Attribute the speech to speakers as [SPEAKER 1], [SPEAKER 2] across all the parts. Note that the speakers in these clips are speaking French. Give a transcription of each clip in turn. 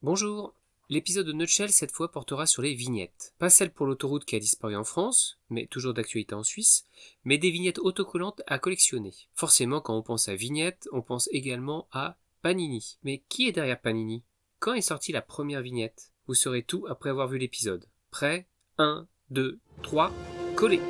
[SPEAKER 1] Bonjour L'épisode de Nutshell cette fois portera sur les vignettes. Pas celle pour l'autoroute qui a disparu en France, mais toujours d'actualité en Suisse, mais des vignettes autocollantes à collectionner. Forcément, quand on pense à vignettes, on pense également à Panini. Mais qui est derrière Panini? Quand est sortie la première vignette? Vous saurez tout après avoir vu l'épisode. Prêt? 1, 2, 3, collez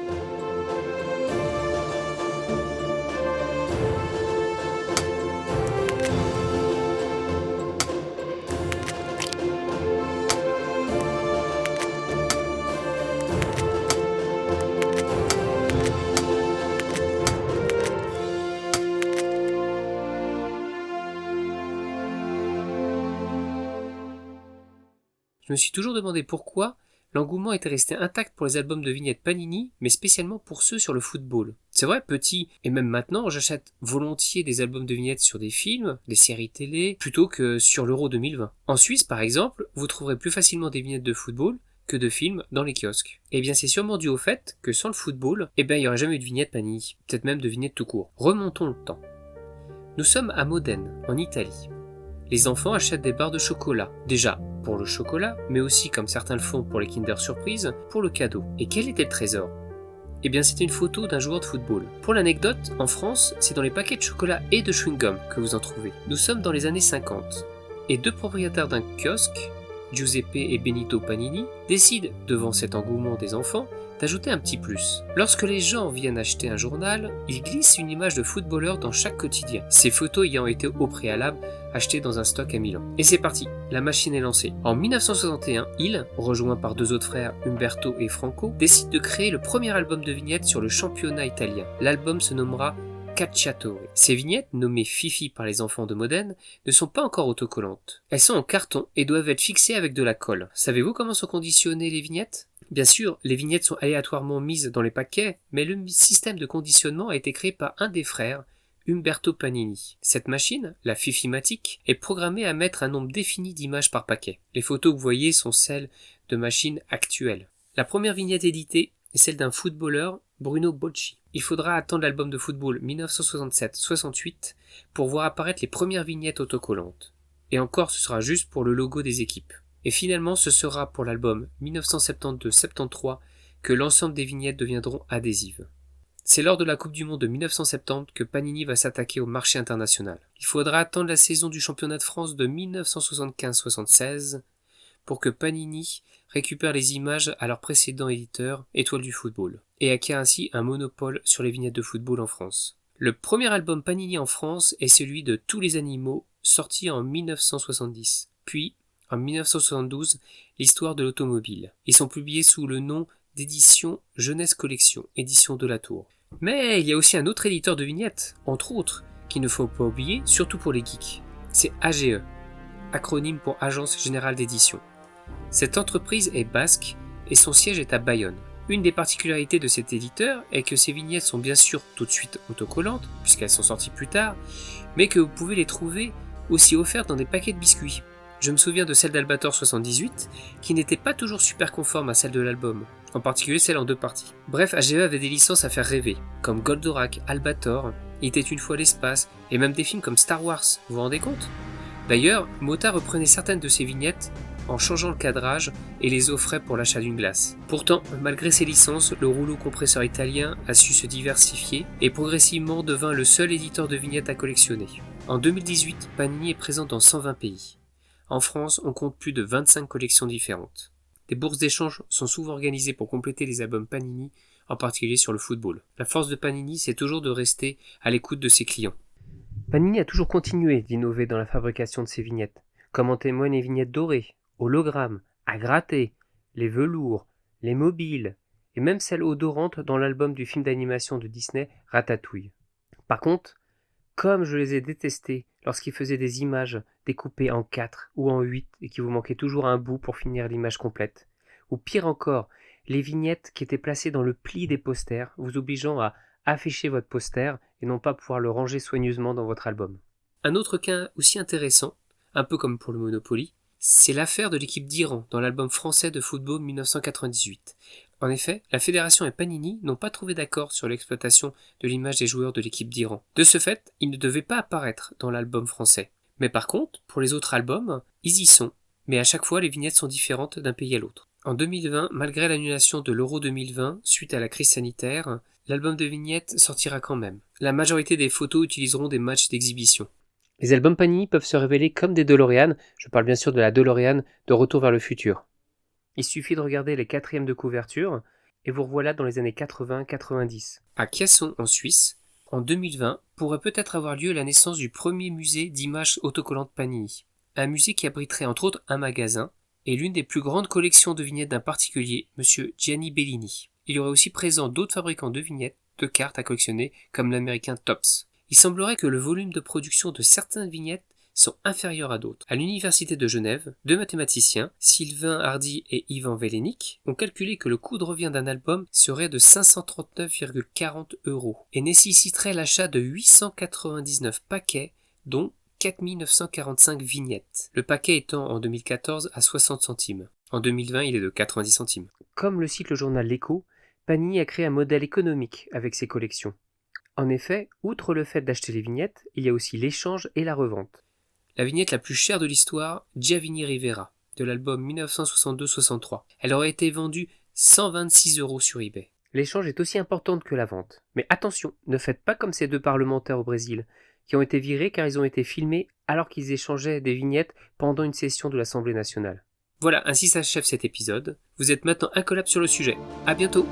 [SPEAKER 1] Je me suis toujours demandé pourquoi l'engouement était resté intact pour les albums de vignettes Panini, mais spécialement pour ceux sur le football. C'est vrai, petit, et même maintenant, j'achète volontiers des albums de vignettes sur des films, des séries télé, plutôt que sur l'Euro 2020. En Suisse, par exemple, vous trouverez plus facilement des vignettes de football que de films dans les kiosques. Eh bien, c'est sûrement dû au fait que sans le football, eh bien, il n'y aurait jamais eu de vignettes Panini, peut-être même de vignettes tout court. Remontons le temps. Nous sommes à Modène, en Italie. Les enfants achètent des barres de chocolat. Déjà, pour le chocolat, mais aussi, comme certains le font pour les Kinder Surprise, pour le cadeau. Et quel était le trésor? Eh bien, c'était une photo d'un joueur de football. Pour l'anecdote, en France, c'est dans les paquets de chocolat et de chewing-gum que vous en trouvez. Nous sommes dans les années 50. Et deux propriétaires d'un kiosque, Giuseppe et Benito Panini, décident, devant cet engouement des enfants, d'ajouter un petit plus. Lorsque les gens viennent acheter un journal, ils glissent une image de footballeur dans chaque quotidien, ces photos ayant été au préalable achetées dans un stock à Milan. Et c'est parti, la machine est lancée. En 1961, il, rejoint par deux autres frères, Umberto et Franco, décide de créer le premier album de vignettes sur le championnat italien. L'album se nommera Cacciatore. Ces vignettes, nommées Fifi par les enfants de Modène, ne sont pas encore autocollantes. Elles sont en carton et doivent être fixées avec de la colle. Savez-vous comment sont conditionnées les vignettes? Bien sûr, les vignettes sont aléatoirement mises dans les paquets, mais le système de conditionnement a été créé par un des frères, Umberto Panini. Cette machine, la Fifimatic, est programmée à mettre un nombre défini d'images par paquet. Les photos que vous voyez sont celles de machines actuelles. La première vignette éditée est celle d'un footballeur, Bruno Bocci. Il faudra attendre l'album de football 1967-68 pour voir apparaître les premières vignettes autocollantes. Et encore, ce sera juste pour le logo des équipes. Et finalement, ce sera pour l'album 1972-73 que l'ensemble des vignettes deviendront adhésives. C'est lors de la Coupe du Monde de 1970 que Panini va s'attaquer au marché international. Il faudra attendre la saison du championnat de France de 1975-76 pour que Panini récupère les images à leur précédent éditeur, Étoile du football, et acquiert ainsi un monopole sur les vignettes de football en France. Le premier album Panini en France est celui de Tous les animaux, sorti en 1970. Puis, en 1972 l'histoire de l'automobile. Ils sont publiés sous le nom d'édition Jeunesse Collection, édition de la Tour. Mais il y a aussi un autre éditeur de vignettes, entre autres, qu'il ne faut pas oublier, surtout pour les geeks. C'est AGE, acronyme pour Agence Générale d'Édition. Cette entreprise est basque et son siège est à Bayonne. Une des particularités de cet éditeur est que ces vignettes sont bien sûr tout de suite autocollantes, puisqu'elles sont sorties plus tard, mais que vous pouvez les trouver aussi offertes dans des paquets de biscuits. Je me souviens de celle d'Albator 78, qui n'était pas toujours super conforme à celle de l'album, en particulier celle en deux parties. Bref, AGE avait des licences à faire rêver, comme Goldorak, Albator, Il était une fois l'espace, et même des films comme Star Wars, vous vous rendez compte? D'ailleurs, Mota reprenait certaines de ses vignettes en changeant le cadrage et les offrait pour l'achat d'une glace. Pourtant, malgré ses licences, le rouleau compresseur italien a su se diversifier et progressivement devint le seul éditeur de vignettes à collectionner. En 2018, Panini est présent dans 120 pays. En France, on compte plus de 25 collections différentes. Des bourses d'échange sont souvent organisées pour compléter les albums Panini, en particulier sur le football. La force de Panini, c'est toujours de rester à l'écoute de ses clients. Panini a toujours continué d'innover dans la fabrication de ses vignettes, comme en témoignent les vignettes dorées, hologrammes, à gratter, les velours, les mobiles, et même celles odorantes dans l'album du film d'animation de Disney Ratatouille. Par contre, comme je les ai détestés lorsqu'ils faisaient des images découpées en 4 ou en 8 et qui vous manquait toujours un bout pour finir l'image complète. Ou pire encore, les vignettes qui étaient placées dans le pli des posters, vous obligeant à afficher votre poster et non pas pouvoir le ranger soigneusement dans votre album. Un autre cas aussi intéressant, un peu comme pour le Monopoly, c'est l'affaire de l'équipe d'Iran dans l'album français de football 1998. En effet, la fédération et Panini n'ont pas trouvé d'accord sur l'exploitation de l'image des joueurs de l'équipe d'Iran. De ce fait, ils ne devaient pas apparaître dans l'album français. Mais par contre, pour les autres albums, ils y sont, mais à chaque fois les vignettes sont différentes d'un pays à l'autre. En 2020, malgré l'annulation de l'Euro 2020 suite à la crise sanitaire, l'album de vignettes sortira quand même. La majorité des photos utiliseront des matchs d'exhibition. Les albums Panini peuvent se révéler comme des DeLorean, je parle bien sûr de la DeLorean de Retour vers le futur. Il suffit de regarder les quatrièmes de couverture, et vous revoilà dans les années 80-90. À Casson, en Suisse, en 2020, pourrait peut-être avoir lieu la naissance du premier musée d'images autocollantes Panini. Un musée qui abriterait entre autres un magasin et l'une des plus grandes collections de vignettes d'un particulier, M. Gianni Bellini. Il y aurait aussi présent d'autres fabricants de vignettes, de cartes à collectionner, comme l'américain Tops. Il semblerait que le volume de production de certaines vignettes sont inférieurs à d'autres. À l'université de Genève, deux mathématiciens, Sylvain Hardy et Ivan Velenik, ont calculé que le coût de revient d'un album serait de 539,40 euros et nécessiterait l'achat de 899 paquets, dont 4945 vignettes. Le paquet étant en 2014 à 60 centimes. En 2020, il est de 90 centimes. Comme le cite le journal L'Echo, Panini a créé un modèle économique avec ses collections. En effet, outre le fait d'acheter les vignettes, il y a aussi l'échange et la revente la vignette la plus chère de l'histoire, Giovanni Rivera, de l'album 1962-63. Elle aurait été vendue 126 euros sur eBay. L'échange est aussi importante que la vente. Mais attention, ne faites pas comme ces deux parlementaires au Brésil, qui ont été virés car ils ont été filmés alors qu'ils échangeaient des vignettes pendant une session de l'Assemblée nationale. Voilà, ainsi s'achève cet épisode. Vous êtes maintenant incollable sur le sujet. À bientôt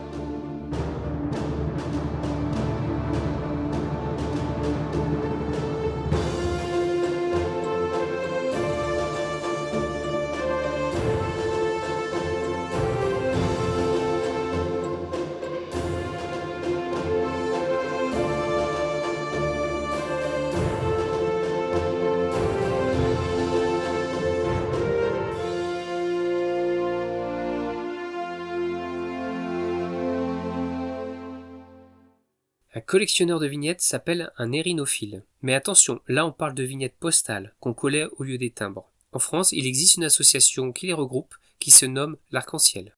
[SPEAKER 1] collectionneur de vignettes s'appelle un érinophile. Mais attention, là on parle de vignettes postales qu'on collait au lieu des timbres. En France, il existe une association qui les regroupe qui se nomme l'Arc-en-Ciel.